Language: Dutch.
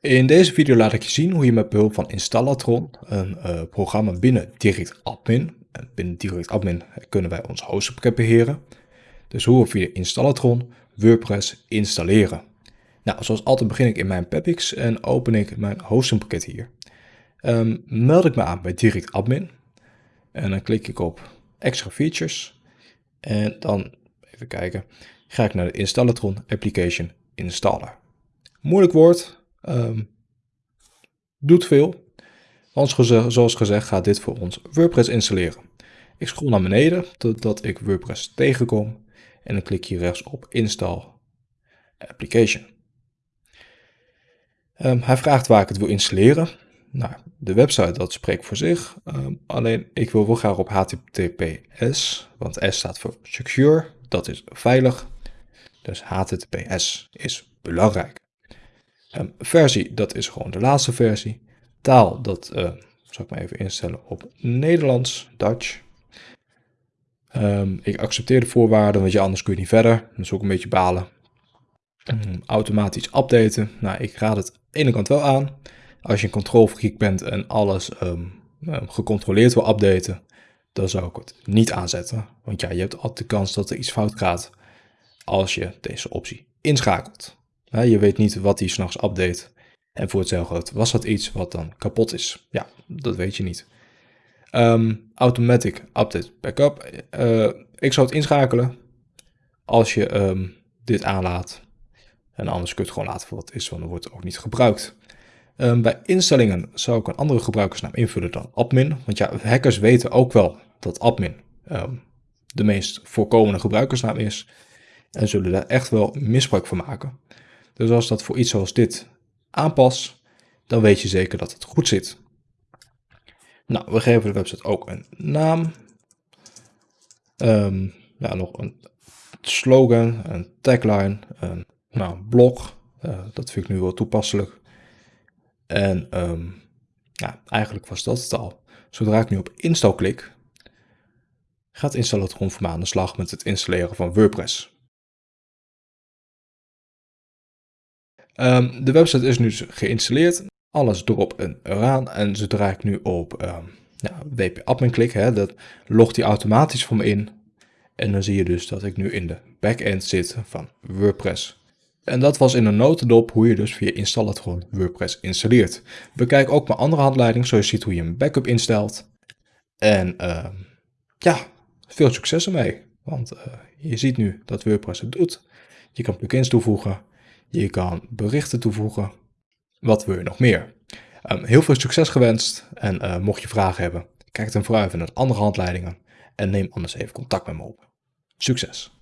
In deze video laat ik je zien hoe je met behulp van Installatron, een uh, programma binnen Direct Admin, en binnen Direct Admin kunnen wij ons hostpakket beheren, dus hoe we via Installatron WordPress installeren. Nou, zoals altijd begin ik in mijn Pepix en open ik mijn hostingpakket hier. Um, meld ik me aan bij Direct Admin en dan klik ik op extra features en dan, even kijken, ga ik naar de Installatron Application Installer. Moeilijk woord, um, doet veel. Want zoals gezegd gaat dit voor ons WordPress installeren. Ik scroll naar beneden totdat ik WordPress tegenkom en dan klik hier rechts op Install Application. Um, hij vraagt waar ik het wil installeren. Nou, de website dat spreekt voor zich. Um, alleen ik wil wel graag op HTTPS, want S staat voor secure, dat is veilig. Dus HTTPS is belangrijk. Um, versie, dat is gewoon de laatste versie. Taal, dat uh, zal ik maar even instellen op Nederlands, Dutch. Um, ik accepteer de voorwaarden, want je anders kun je niet verder. Dat is ook een beetje balen. Um, automatisch updaten. Nou, ik raad het aan de ene kant wel aan. Als je een controlfreak bent en alles gecontroleerd wil updaten, dan zou ik het niet aanzetten. Want ja, je hebt altijd de kans dat er iets fout gaat als je deze optie inschakelt. Je weet niet wat hij s'nachts update. En voor hetzelfde was dat iets wat dan kapot is. Ja, dat weet je niet. Um, automatic update backup. Uh, ik zou het inschakelen als je um, dit aanlaat. En anders kun je het gewoon laten voor wat het is, want dan wordt het ook niet gebruikt. Um, bij instellingen zou ik een andere gebruikersnaam invullen dan admin. Want ja, hackers weten ook wel dat admin de meest voorkomende gebruikersnaam is. En zullen daar echt wel misbruik van maken. Dus als dat voor iets zoals dit aanpas, dan weet je zeker dat het goed zit. Nou, we geven de website ook een naam. Um, ja, nog een slogan, een tagline, een nou, blog. Uh, dat vind ik nu wel toepasselijk. En um, ja, eigenlijk was dat het al. Zodra ik nu op install klik, gaat Installatron voor me aan de slag met het installeren van WordPress. Um, de website is nu geïnstalleerd. Alles erop en eraan. En zodra ik nu op ja, WP Admin klik, hè, dat logt hij automatisch voor me in. En dan zie je dus dat ik nu in de backend zit van WordPress. En dat was in een notendop hoe je dus via Installatron WordPress installeert. Bekijk ook mijn andere handleiding, zodat je ziet hoe je een backup instelt. En uh, ja, veel succes ermee. Want uh, je ziet nu dat WordPress het doet. Je kan plugins toevoegen. Je kan berichten toevoegen. Wat wil je nog meer? Um, heel veel succes gewenst en uh, mocht je vragen hebben, kijk dan vooruit naar andere handleidingen en neem anders even contact met me op. Succes!